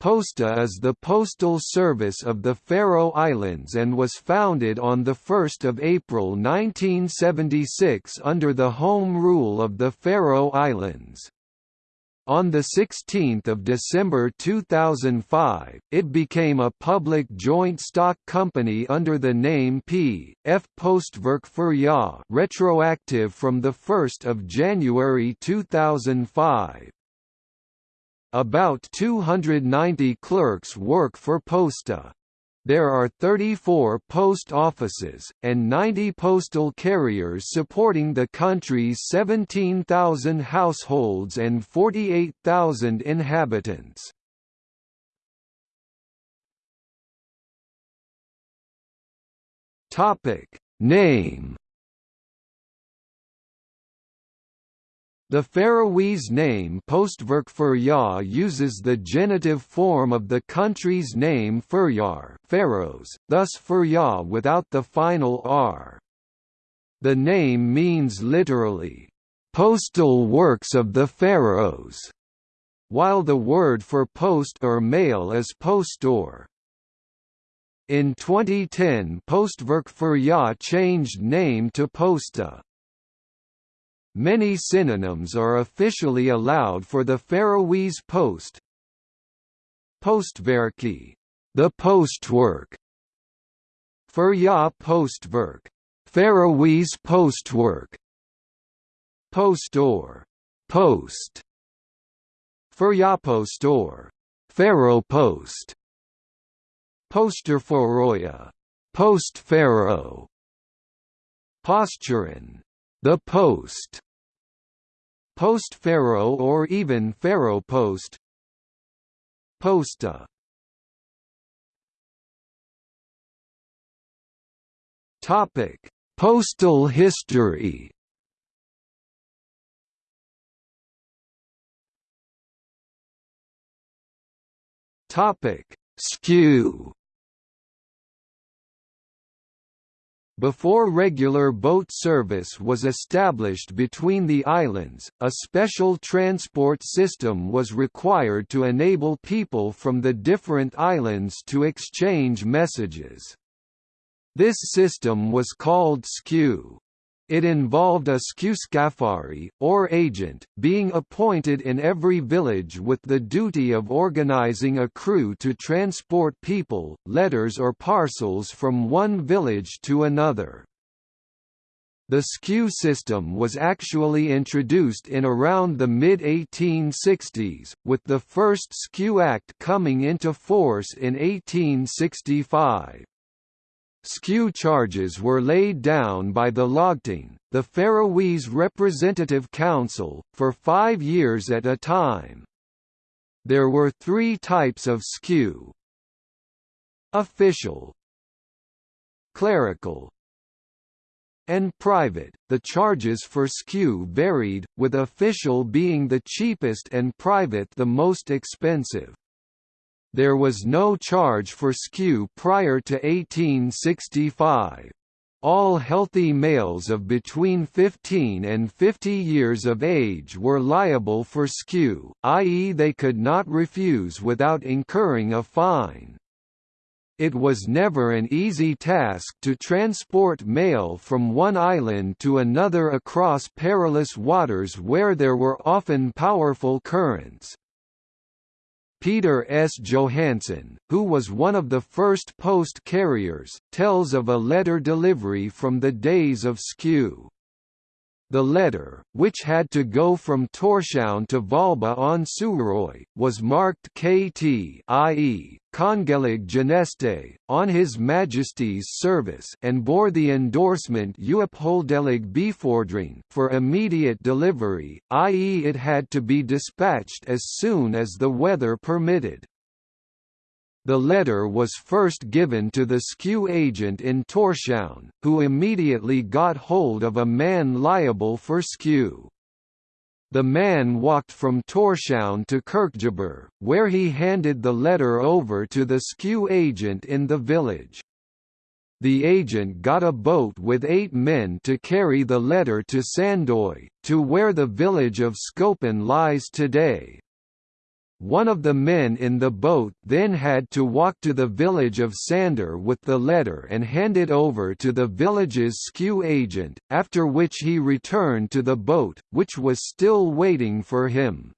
Posta is the postal service of the Faroe Islands and was founded on 1 April 1976 under the Home Rule of the Faroe Islands. On 16 December 2005, it became a public joint stock company under the name P. F. Postverk Føroya retroactive from 1 January 2005. About 290 clerks work for Posta. There are 34 post offices, and 90 postal carriers supporting the country's 17,000 households and 48,000 inhabitants. Name The Faroese name Postverk uses the genitive form of the country's name Føroyar Faroes, thus Føroya without the final r. The name means literally, "...postal works of the Faroes", while the word for post or mail is postur. In 2010 Postverk changed name to Posta. Many synonyms are officially allowed for the Faroese post. Postverki, the postwork. Føroya postverk, Faroese postwork. Postur, post. Føroyapostur, Faro post. Postur Føroya, post Faro. Posturin, the post. Post-Faro or even Faro Post. Posta. Topic: Postal history. Topic: Skew Before regular boat service was established between the islands, a special transport system was required to enable people from the different islands to exchange messages. This system was called skew. It involved a skewskafari, or agent, being appointed in every village with the duty of organizing a crew to transport people, letters or parcels from one village to another. The skew system was actually introduced in around the mid-1860s, with the first Skew Act coming into force in 1865. Skew charges were laid down by the Lagting, the Faroese Representative Council, for five years at a time. There were three types of skew. Official Clerical and private, the charges for skew varied, with official being the cheapest and private the most expensive. There was no charge for skew prior to 1865. All healthy males of between 15 and 50 years of age were liable for skew, i.e. they could not refuse without incurring a fine. It was never an easy task to transport mail from one island to another across perilous waters where there were often powerful currents. Peter S. Johansson, who was one of the first post carriers, tells of a letter delivery from the days of Skew. The letter, which had to go from Tórshavn to Valba on Suðuroy, was marked KT i.e., Kongelig Tjeneste, on His Majesty's service and bore the endorsement Uoppholdelig Befordring for immediate delivery, i.e. it had to be dispatched as soon as the weather permitted. The letter was first given to the skew agent in Tórshavn, who immediately got hold of a man liable for skew. The man walked from Tórshavn to Kirkjubøur, where he handed the letter over to the skew agent in the village. The agent got a boat with eight men to carry the letter to Sandoy, to where the village of Skopun lies today. One of the men in the boat then had to walk to the village of Sandur with the letter and hand it over to the village's SKU agent, after which he returned to the boat, which was still waiting for him.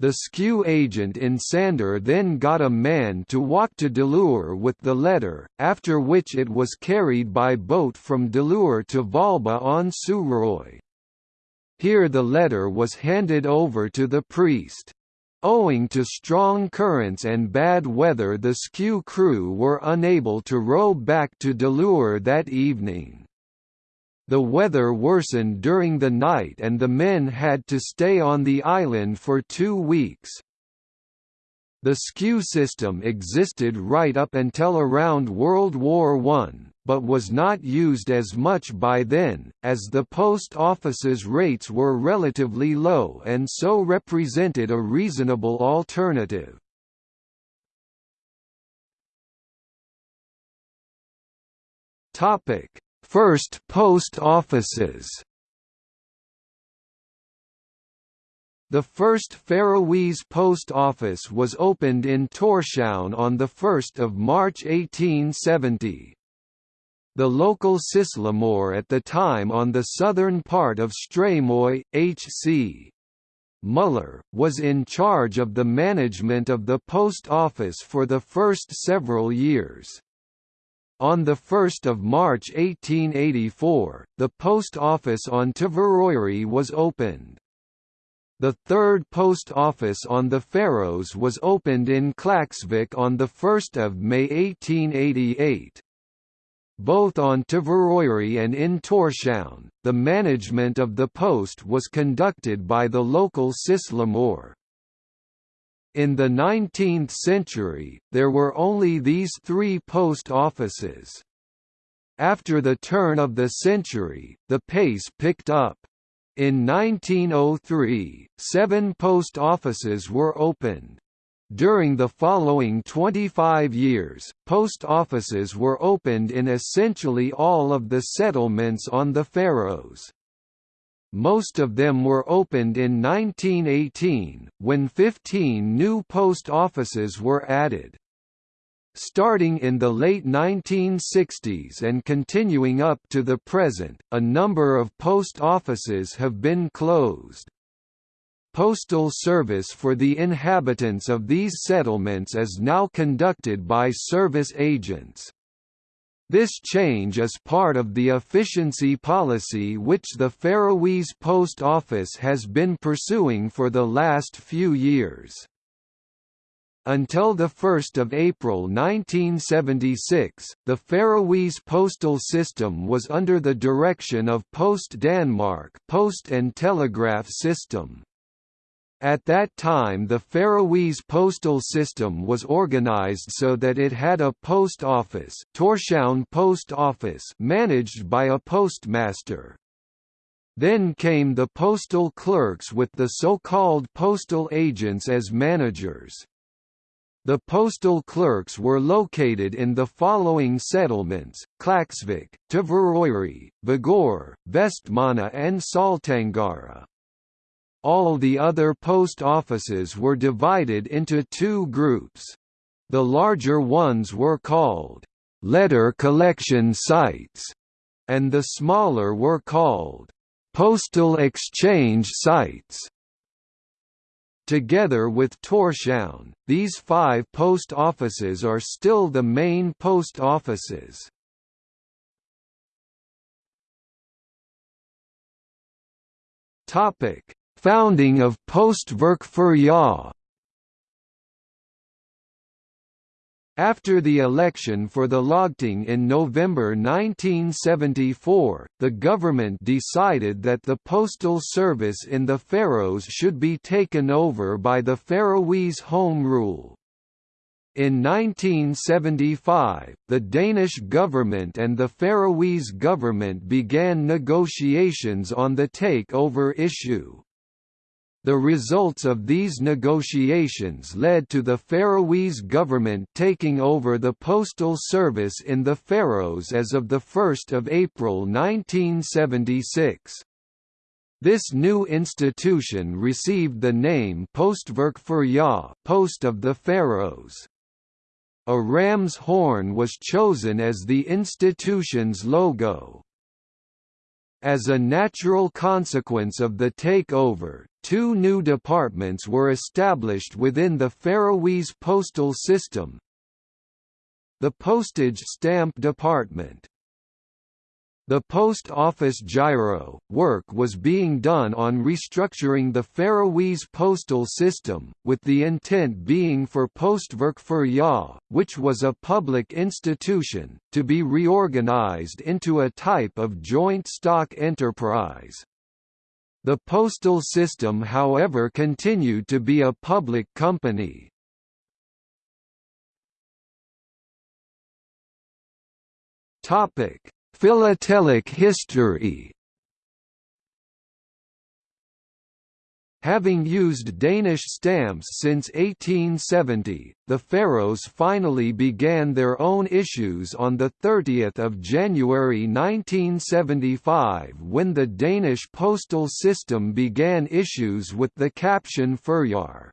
The SKU agent in Sandur then got a man to walk to Dalur with the letter, after which it was carried by boat from Dalur to Valba on Suðuroy. Here the letter was handed over to the priest. Owing to strong currents and bad weather the SKU crew were unable to row back to Dalur that evening. The weather worsened during the night and the men had to stay on the island for two weeks. The SKU system existed right up until around World War I, but was not used as much by then, as the post office's rates were relatively low and so represented a reasonable alternative. First post offices The first Faroese post office was opened in Tórshavn on 1 March 1870. The local sýslumaður at the time on the southern part of Streymoy, H.C. Muller, was in charge of the management of the post office for the first several years. On 1 March 1884, the post office on Tvøroyri was opened. The third post office on the Faroes was opened in Klaksvik on 1 May 1888. Both on Tvøroyri and in Tórshavn, the management of the post was conducted by the local sýslumaður. In the 19th century, there were only these three post offices. After the turn of the century, the pace picked up. In 1903, seven post offices were opened. During the following 25 years, post offices were opened in essentially all of the settlements on the Faroes. Most of them were opened in 1918, when 15 new post offices were added. Starting in the late 1960s and continuing up to the present, a number of post offices have been closed. Postal service for the inhabitants of these settlements is now conducted by service agents. This change is part of the efficiency policy which the Faroese Post Office has been pursuing for the last few years. Until 1 April 1976, the Faroese postal system was under the direction of Post Danmark Post and Telegraph System. At that time the Faroese postal system was organized so that it had a post office, Tórshavn Post Office managed by a postmaster. Then came the postal clerks with the so-called postal agents as managers. The postal clerks were located in the following settlements, Klaksvik, Tvøroyri, Vágur, Vestmanna and Saltangara. All the other post offices were divided into two groups. The larger ones were called, "...letter collection sites", and the smaller were called, "...postal exchange sites". Together with Tórshavn, these five post offices are still the main post offices. Founding of Postverk Føroya After the election for the Lagting in November 1974, the government decided that the postal service in the Faroes should be taken over by the Faroese Home Rule. In 1975, the Danish government and the Faroese government began negotiations on the takeover issue. The results of these negotiations led to the Faroese government taking over the postal service in the Faroes as of 1 April 1976. This new institution received the name Postverk Føroya Post of the Faroes. A ram's horn was chosen as the institution's logo. As a natural consequence of the takeover, two new departments were established within the Faroese postal system. The Postage Stamp Department the Post Office Giro work was being done on restructuring the Faroese postal system, with the intent being for Postverk Føroya, which was a public institution, to be reorganized into a type of joint stock enterprise. The postal system however continued to be a public company. Philatelic history Having used Danish stamps since 1870, the Faroes finally began their own issues on 30 January 1975 when the Danish postal system began issues with the caption Føroyar.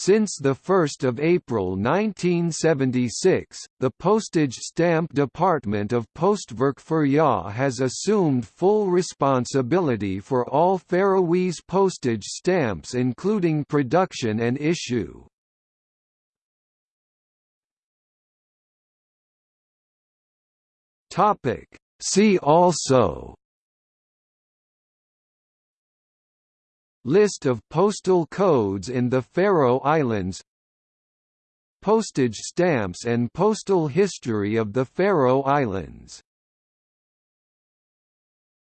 Since 1 April 1976, the Postage Stamp Department of Postverk Føroya has assumed full responsibility for all Faroese postage stamps including production and issue. See also List of postal codes in the Faroe Islands. Postage stamps and postal history of the Faroe Islands